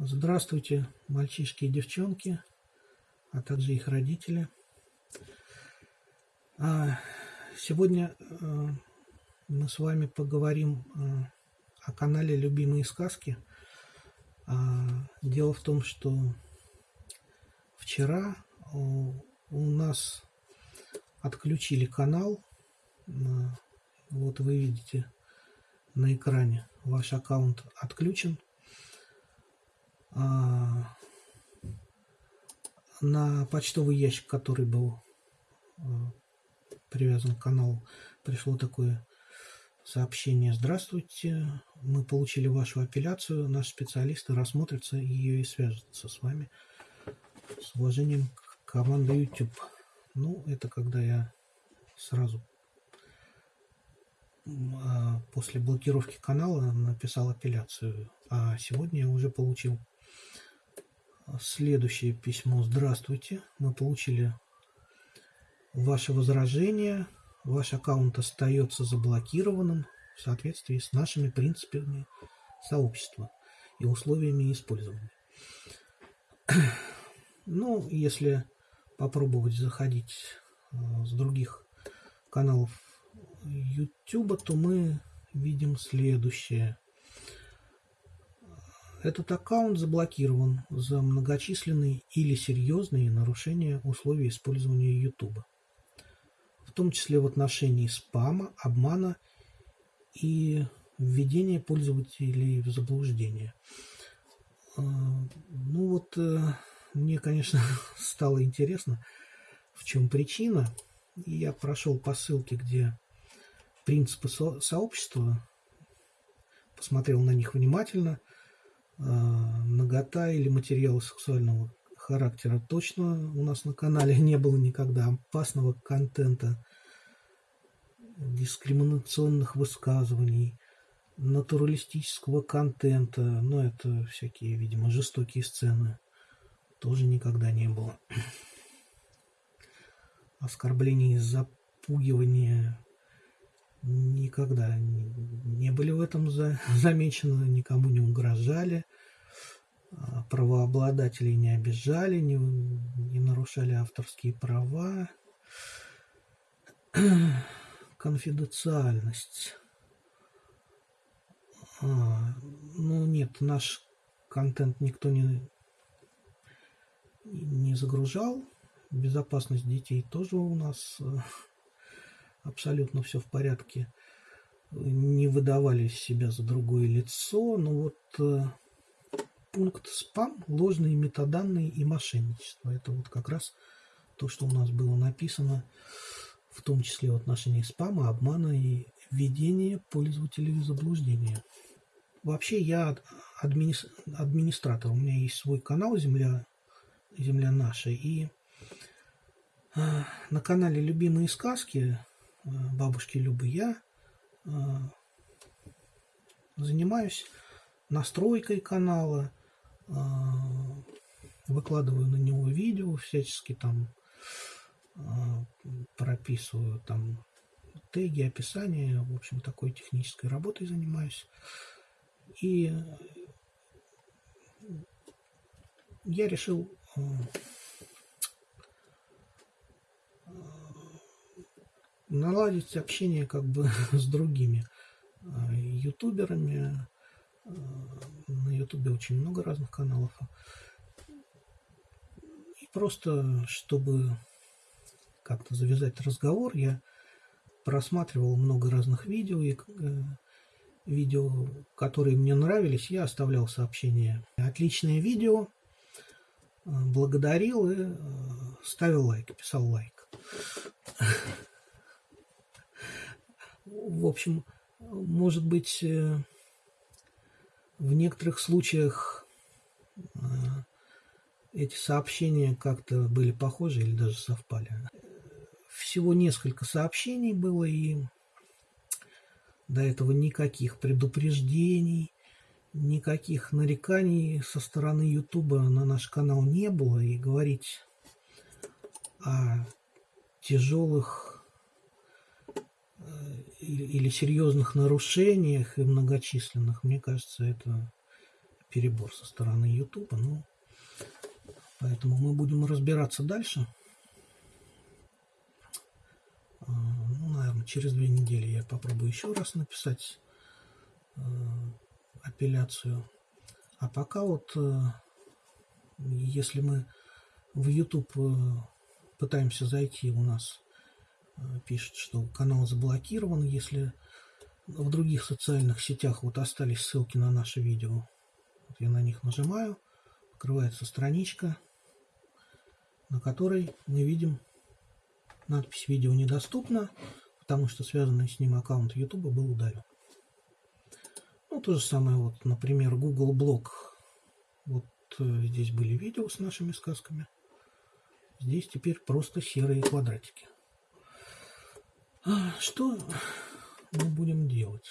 Здравствуйте, мальчишки и девчонки, а также их родители. А, сегодня э, мы с вами поговорим э, о канале «Любимые сказки». А, дело в том, что вчера у нас отключили канал. Вот вы видите на экране, ваш аккаунт отключен. А, на почтовый ящик, который был а, привязан к каналу, пришло такое сообщение. Здравствуйте, мы получили вашу апелляцию, наши специалисты рассмотрятся ее и свяжутся с вами. С уважением, команда YouTube. Ну, это когда я сразу а, после блокировки канала написал апелляцию, а сегодня я уже получил Следующее письмо. Здравствуйте. Мы получили ваше возражение. Ваш аккаунт остается заблокированным в соответствии с нашими принципами сообщества и условиями использования. Ну, если попробовать заходить э, с других каналов YouTube, то мы видим следующее. Этот аккаунт заблокирован за многочисленные или серьезные нарушения условий использования YouTube, в том числе в отношении спама, обмана и введения пользователей в заблуждение. А, ну вот, э, мне, конечно, стало интересно, в чем причина. Я прошел по ссылке, где принципы сообщества, посмотрел на них внимательно – нагота или материалы сексуального характера точно у нас на канале не было никогда. Опасного контента, дискриминационных высказываний, натуралистического контента, но это всякие, видимо, жестокие сцены, тоже никогда не было. Оскорблений, запугивания никогда не были в этом замечены, никому не угрожали, правообладателей не обижали, не, не нарушали авторские права. Конфиденциальность. А, ну нет, наш контент никто не, не загружал. Безопасность детей тоже у нас э, абсолютно все в порядке, не выдавали себя за другое лицо, но вот э, пункт спам, ложные метаданные и мошенничество. Это вот как раз то, что у нас было написано, в том числе в отношении спама, обмана и введения пользователей в заблуждение. Вообще я админи... администратор, у меня есть свой канал «Земля, Земля наша», и э, на канале «Любимые сказки» Э, бабушки Любы я э, занимаюсь настройкой канала, выкладываю на него видео, всячески там прописываю там теги, описание, в общем, такой технической работой занимаюсь. И я решил наладить общение как бы с другими ютуберами. Ютубе очень много разных каналов. И просто, чтобы как-то завязать разговор, я просматривал много разных видео, и э, видео, которые мне нравились, я оставлял сообщения. Отличное видео, а, благодарил и э, ставил лайк, писал лайк. в общем, может быть, э, в некоторых случаях э, эти сообщения как-то были похожи или даже совпали. Всего несколько сообщений было, и до этого никаких предупреждений, никаких нареканий со стороны Ютуба на наш канал не было, и говорить о тяжелых или серьезных нарушениях и многочисленных, мне кажется, это перебор со стороны YouTube. Ну, поэтому мы будем разбираться дальше. А, ну, наверное, через две недели я попробую еще раз написать э, апелляцию. А пока вот, э, если мы в YouTube э, пытаемся зайти, у нас пишет, что канал заблокирован. Если в других социальных сетях вот остались ссылки на наши видео, вот я на них нажимаю, открывается страничка, на которой мы видим надпись «Видео недоступно», потому что связанный с ним аккаунт YouTube был удален. Ну, то же самое, вот, например, Google Блог. Вот э, здесь были видео с нашими сказками. Здесь теперь просто серые квадратики. А, что мы будем делать?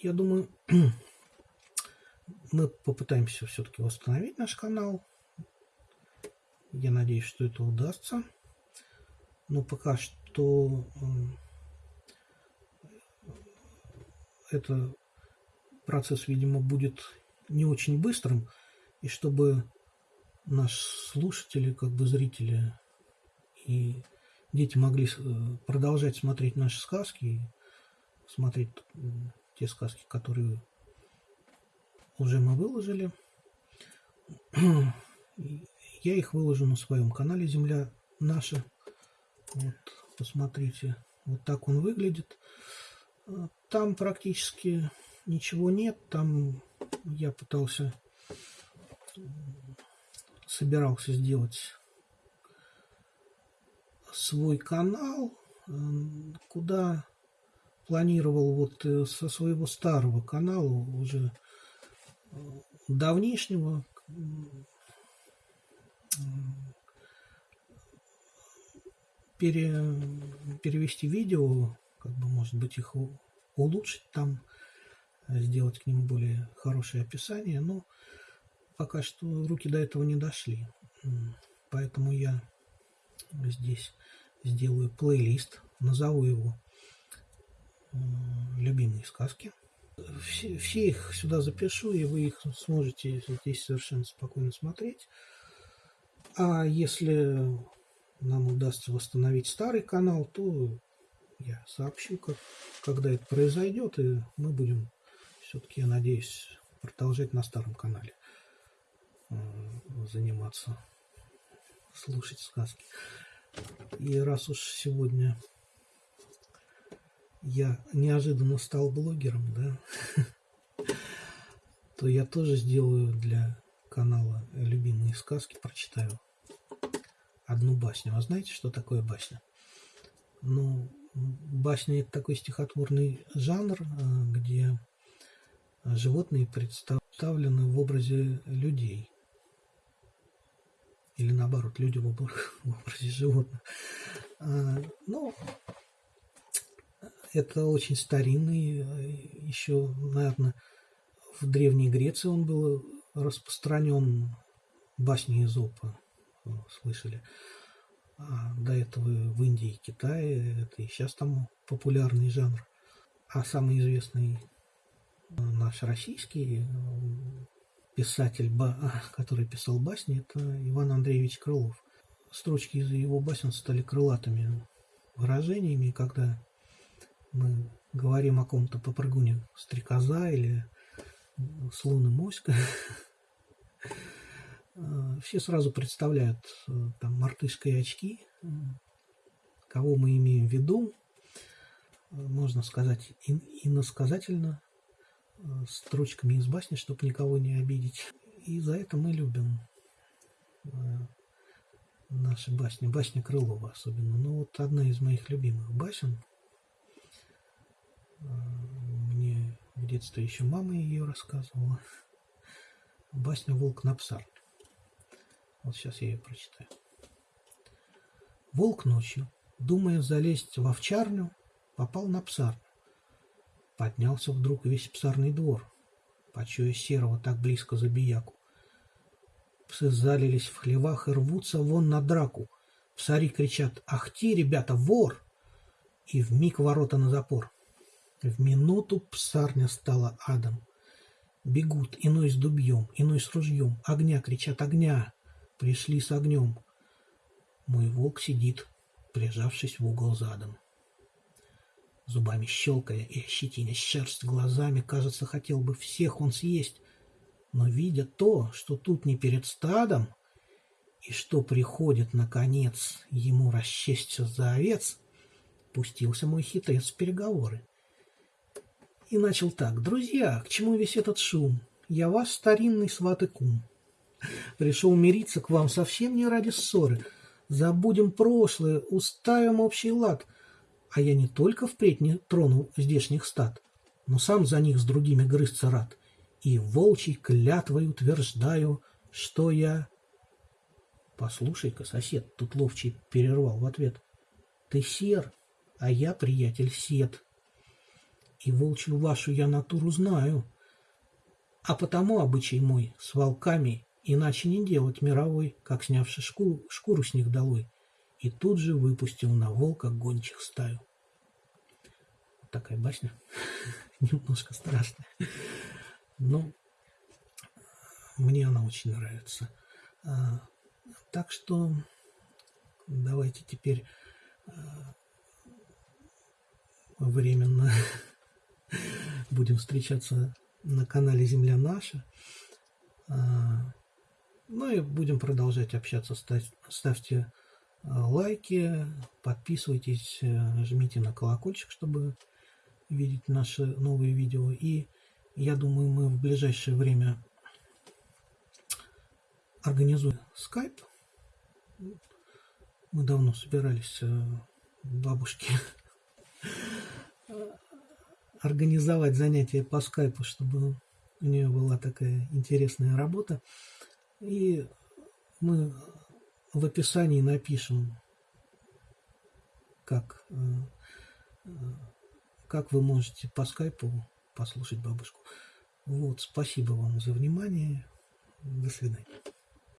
Я думаю, мы попытаемся все-таки восстановить наш канал. Я надеюсь, что это удастся. Но пока что это процесс, видимо, будет не очень быстрым. И чтобы наши слушатели, как бы зрители и дети могли э, продолжать смотреть наши сказки, смотреть те сказки, которые уже мы выложили. Я их выложу на своем канале «Земля наша». Вот, посмотрите, вот так он выглядит. Там практически ничего нет. Там я пытался, собирался сделать свой канал, куда планировал вот э, со своего старого канала уже э, давнишнего пере, перевести видео, как бы может быть их улучшить там, сделать к ним более хорошее описание, но пока что руки до этого не дошли. Поэтому я здесь сделаю плейлист, назову его «Любимые сказки». Все, все их сюда запишу, и вы их сможете здесь совершенно спокойно смотреть. А если нам удастся восстановить старый канал, то я сообщу, как, когда это произойдет, и мы будем все-таки, я надеюсь, продолжать на старом канале заниматься, слушать сказки. И раз уж сегодня я неожиданно стал блогером, да, то я тоже сделаю для канала любимые сказки, прочитаю одну басню. А знаете, что такое басня? Ну, басня – это такой стихотворный жанр, а, где животные представлены в образе людей. Или наоборот, люди в образе животных. Ну, это очень старинный, еще, наверное, в Древней Греции он был распространен басни Изопа слышали. А до этого в Индии и Китае, это и сейчас там популярный жанр. А самый известный наш российский писатель, который писал басни, это Иван Андреевич Крылов. Строчки из его басен стали крылатыми выражениями, когда мы говорим о ком-то попрыгуне стрекоза или слон и моська, Э, все сразу представляют э, там мартышкой очки, э, кого мы имеем в виду, можно сказать иносказательно, строчками из басни, чтобы никого не обидеть. И за это мы любим наши басни, басня Крылова особенно. Но вот одна из моих любимых басен, мне в детстве еще мама ее рассказывала, басня «Волк на псарне». Вот сейчас я ее прочитаю. Волк ночью, думая залезть в овчарню, попал на псарню. Поднялся вдруг весь псарный двор, почуя серого так близко за бияку. Псы залились в хлевах и рвутся вон на драку. Псари кричат «Ах ты, ребята, вор!» И в миг ворота на запор. В минуту псарня стала адом. Бегут, иной с дубьем, иной с ружьем. Огня, кричат, огня. Пришли с огнем. Мой волк сидит, прижавшись в угол задом. Зубами щелкая и ощетиня шерсть глазами, кажется, хотел бы всех он съесть. Но видя то, что тут не перед стадом, и что приходит, наконец, ему расчесться за овец, пустился мой хитрец в переговоры. И начал так. «Друзья, к чему весь этот шум? Я ваш старинный сват и кум. Пришел мириться к вам совсем не ради ссоры. Забудем прошлое, уставим общий лад. А я не только впредь не трону здешних стад, но сам за них с другими грызться рад. И волчий клятвой утверждаю, что я... Послушай-ка, сосед, тут ловчий перервал в ответ. Ты сер, а я, приятель, сед и волчью вашу я натуру знаю. А потому обычай мой с волками иначе не делать мировой, как снявши шкуру, шкуру с них долой, и тут же выпустил на волка гончих стаю. Такая басня, немножко страшная, но мне она очень нравится. А, так что давайте теперь а, временно Будем встречаться на канале Земля наша. А, ну и будем продолжать общаться. Ставьте лайки, подписывайтесь, э, жмите на колокольчик, чтобы видеть наши новые видео. И я думаю, мы в ближайшее время организуем скайп. Мы давно собирались э, бабушки организовать занятия по скайпу, чтобы у нее была такая интересная работа. И мы в описании напишем, как, э, э, как вы можете по скайпу послушать бабушку. Вот, спасибо вам за внимание. До свидания.